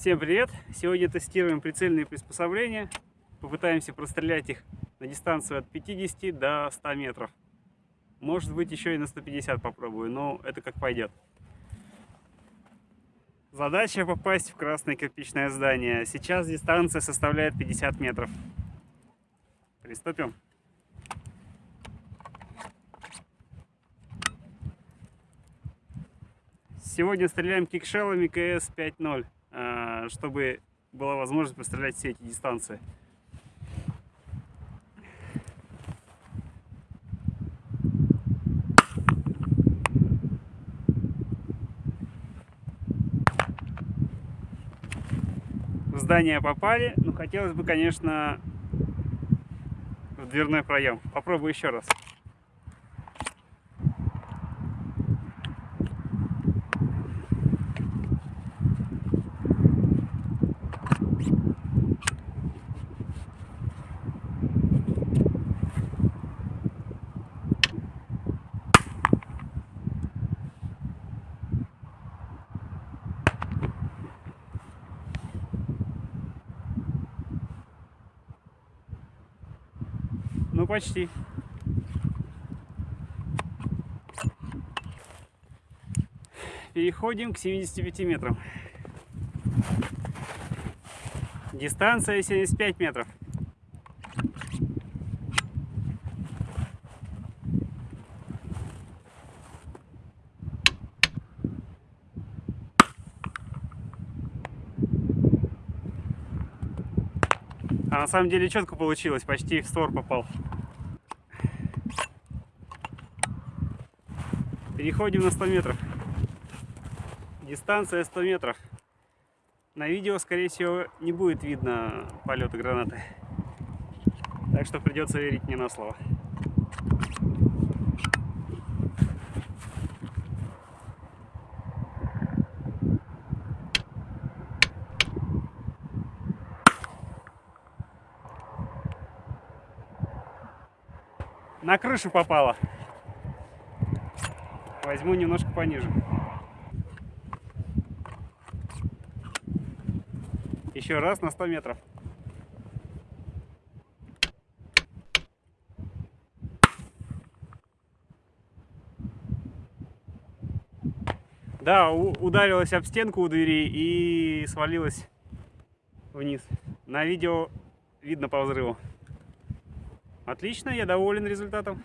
Всем привет! Сегодня тестируем прицельные приспособления. Попытаемся прострелять их на дистанцию от 50 до 100 метров. Может быть еще и на 150 попробую, но это как пойдет. Задача попасть в красное кирпичное здание. Сейчас дистанция составляет 50 метров. Приступим. Сегодня стреляем кикшелами КС 5.0, а, чтобы была возможность пострелять все эти дистанции. В здание попали, но хотелось бы, конечно, в дверной проем. Попробую еще раз. Ну, почти. Переходим к 75 метрам. Дистанция 75 метров. А на самом деле четко получилось, почти в створ попал. Переходим на 100 метров. Дистанция 100 метров. На видео, скорее всего, не будет видно полета гранаты. Так что придется верить мне на слово. На крышу попала. Возьму немножко пониже. Еще раз на 100 метров. Да, ударилась об стенку у двери и свалилась вниз. На видео видно по взрыву. Отлично, я доволен результатом.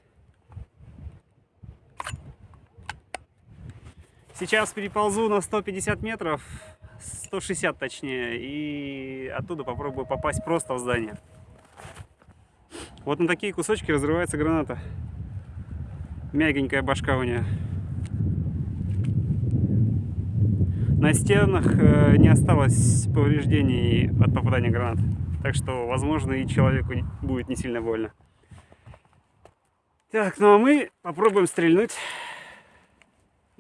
Сейчас переползу на 150 метров, 160 точнее, и оттуда попробую попасть просто в здание. Вот на такие кусочки разрывается граната. Мягенькая башка у нее. На стенах э, не осталось повреждений от попадания гранат. Так что, возможно, и человеку будет не сильно больно. Так, ну а мы попробуем стрельнуть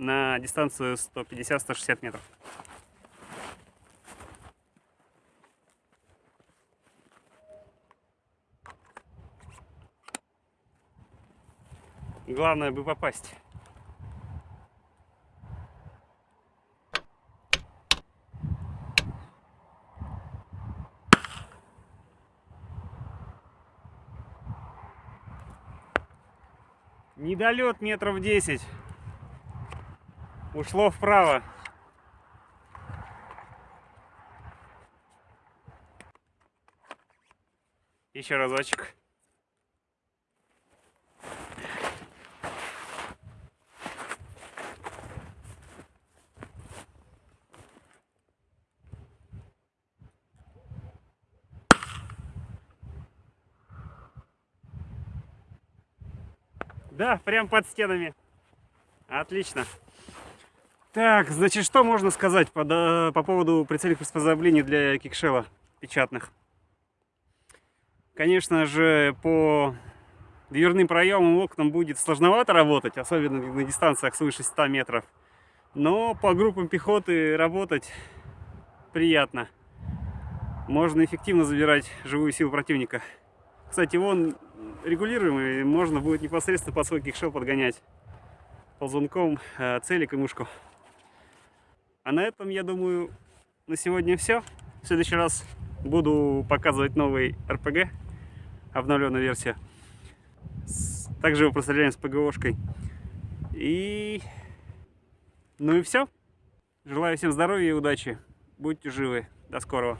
на дистанцию 150-160 метров. Главное бы попасть. Недолет метров 10. Ушло вправо. Еще разочек. Да, прям под стенами. Отлично. Так, значит, что можно сказать по, да, по поводу прицельных приспособлений для кикшела печатных? Конечно же, по дверным проемам окнам будет сложновато работать, особенно на дистанциях свыше 100 метров. Но по группам пехоты работать приятно. Можно эффективно забирать живую силу противника. Кстати, вон регулируемый, можно будет непосредственно под свой кикшел подгонять ползунком э, целик и мушку. А на этом, я думаю, на сегодня все. В следующий раз буду показывать новый RPG, обновленную версию. С- Также его простреляем с ПГОшкой. И... Ну и все. Желаю всем здоровья и удачи. Будьте живы. До скорого.